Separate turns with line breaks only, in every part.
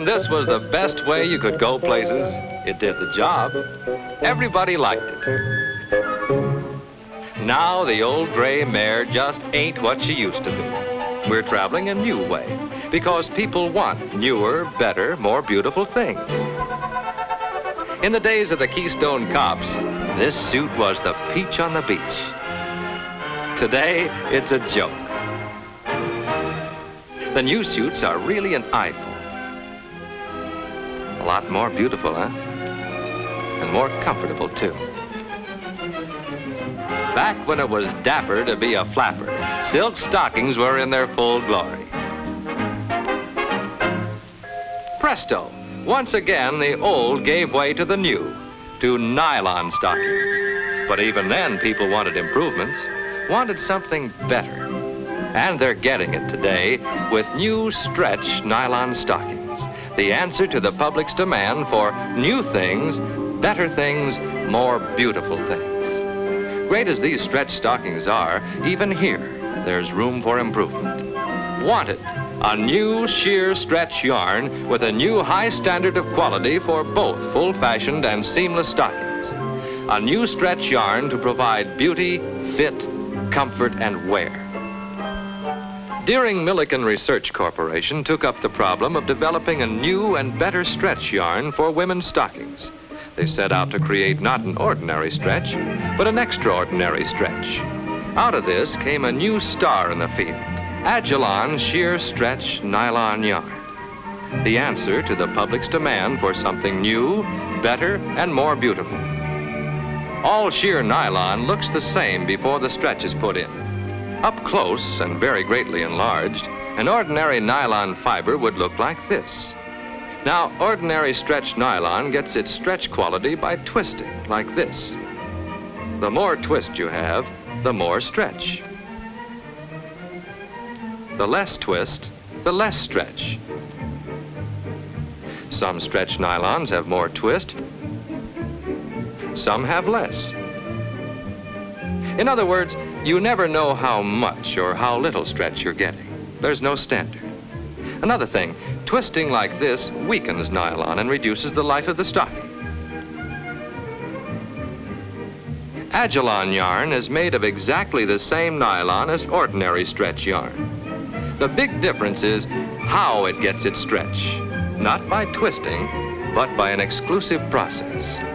learned this was the best way you could go places, it did the job. Everybody liked it. Now the old gray mare just ain't what she used to be. We're traveling a new way because people want newer, better, more beautiful things. In the days of the Keystone Cops, this suit was the peach on the beach. Today, it's a joke. The new suits are really an eyeful. A lot more beautiful, huh? And more comfortable, too. Back when it was dapper to be a flapper, silk stockings were in their full glory. Presto! Once again, the old gave way to the new, to nylon stockings. But even then, people wanted improvements, wanted something better. And they're getting it today with new stretch nylon stockings. The answer to the public's demand for new things, better things, more beautiful things. Great as these stretch stockings are, even here, there's room for improvement. Wanted a new sheer stretch yarn with a new high standard of quality for both full-fashioned and seamless stockings. A new stretch yarn to provide beauty, fit, comfort, and wear. Deering Milliken Research Corporation took up the problem of developing a new and better stretch yarn for women's stockings. They set out to create not an ordinary stretch, but an extraordinary stretch. Out of this came a new star in the field. Agilon Sheer Stretch Nylon Yarn. The answer to the public's demand for something new, better, and more beautiful. All sheer nylon looks the same before the stretch is put in. Up close and very greatly enlarged, an ordinary nylon fiber would look like this. Now, ordinary stretch nylon gets its stretch quality by twisting, like this. The more twist you have, the more stretch. The less twist, the less stretch. Some stretch nylons have more twist, some have less. In other words, you never know how much or how little stretch you're getting. There's no standard. Another thing, twisting like this weakens nylon and reduces the life of the stocking. Agilon yarn is made of exactly the same nylon as ordinary stretch yarn. The big difference is how it gets its stretch. Not by twisting, but by an exclusive process.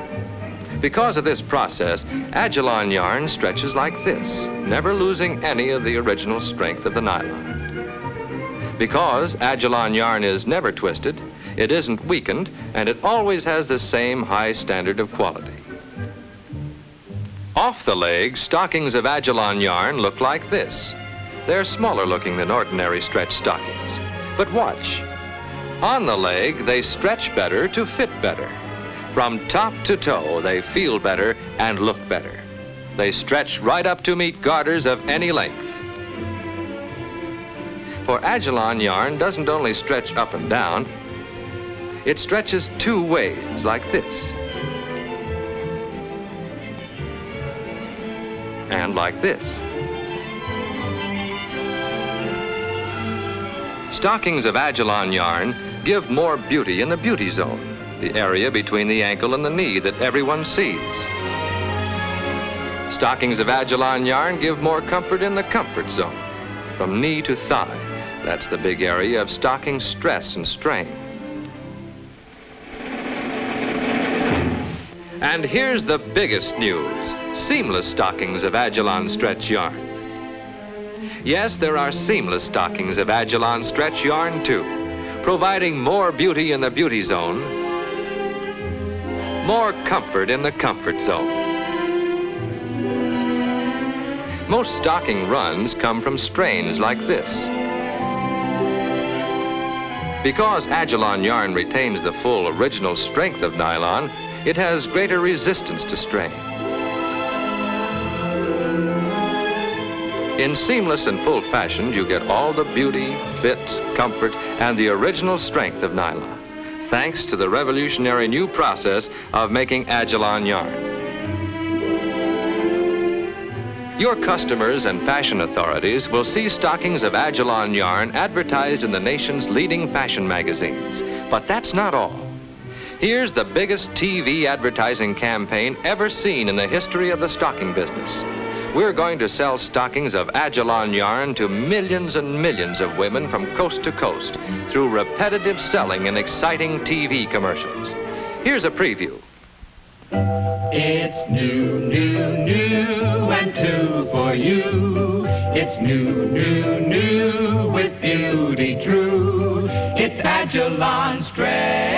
Because of this process, Agilon yarn stretches like this, never losing any of the original strength of the nylon. Because Agilon yarn is never twisted, it isn't weakened, and it always has the same high standard of quality. Off the leg, stockings of Agilon yarn look like this. They're smaller looking than ordinary stretch stockings. But watch. On the leg, they stretch better to fit better. From top to toe, they feel better and look better. They stretch right up to meet garters of any length. For Agilon yarn doesn't only stretch up and down, it stretches two ways, like this. And like this. Stockings of Agilon yarn give more beauty in the beauty zone, the area between the ankle and the knee that everyone sees. Stockings of Agilon yarn give more comfort in the comfort zone, from knee to thigh. That's the big area of stocking stress and strain. And here's the biggest news. Seamless stockings of Agilon stretch yarn. Yes, there are seamless stockings of Agilon stretch yarn, too, providing more beauty in the beauty zone, more comfort in the comfort zone. Most stocking runs come from strains like this. Because Agilon yarn retains the full original strength of nylon, it has greater resistance to strain. In seamless and full fashion, you get all the beauty, fit, comfort, and the original strength of nylon, thanks to the revolutionary new process of making Agilon yarn. Your customers and fashion authorities will see stockings of Agilon yarn advertised in the nation's leading fashion magazines, But that's not all. Here's the biggest TV advertising campaign ever seen in the history of the stocking business. We're going to sell stockings of Agilon yarn to millions and millions of women from coast to coast through repetitive selling and exciting TV commercials. Here's a preview.
It's new, new, new, and two for you. It's new, new, new, with beauty true. It's Agilon stretch,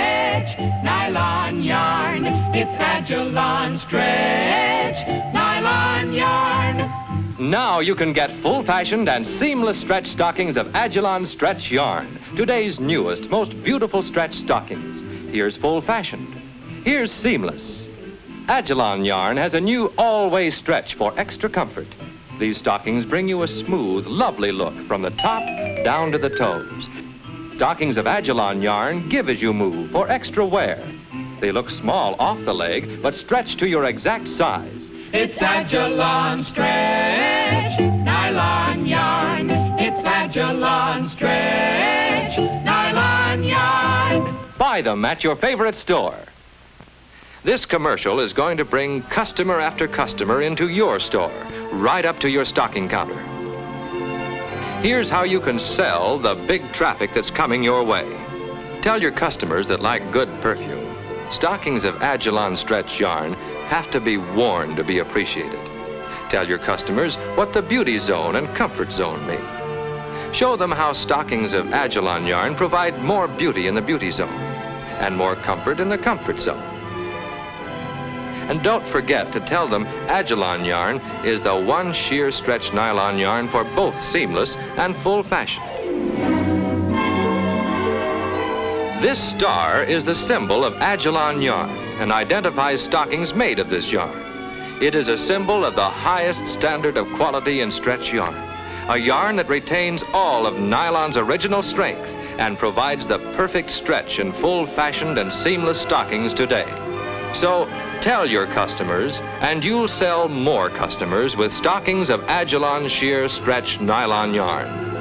nylon yarn. It's Agilon stretch, nylon yarn.
Now you can get full-fashioned and seamless stretch stockings of Agilon stretch yarn, today's newest, most beautiful stretch stockings. Here's full-fashioned. Here's seamless. Agilon yarn has a new all-way stretch for extra comfort. These stockings bring you a smooth, lovely look from the top down to the toes. Stockings of Agilon yarn give as you move for extra wear. They look small off the leg, but stretch to your exact size.
It's Agilon stretch, nylon yarn. It's Agilon stretch, nylon yarn.
Buy them at your favorite store. This commercial is going to bring customer after customer into your store, right up to your stocking counter. Here's how you can sell the big traffic that's coming your way. Tell your customers that like good perfume, stockings of Agilon stretch yarn have to be worn to be appreciated. Tell your customers what the beauty zone and comfort zone mean. Show them how stockings of Agilon yarn provide more beauty in the beauty zone and more comfort in the comfort zone. And don't forget to tell them Agilon yarn is the one sheer stretch nylon yarn for both seamless and full fashion. This star is the symbol of Agilon yarn and identifies stockings made of this yarn. It is a symbol of the highest standard of quality in stretch yarn. A yarn that retains all of nylon's original strength and provides the perfect stretch in full-fashioned and seamless stockings today. So tell your customers, and you'll sell more customers with stockings of Agilon sheer stretch nylon yarn.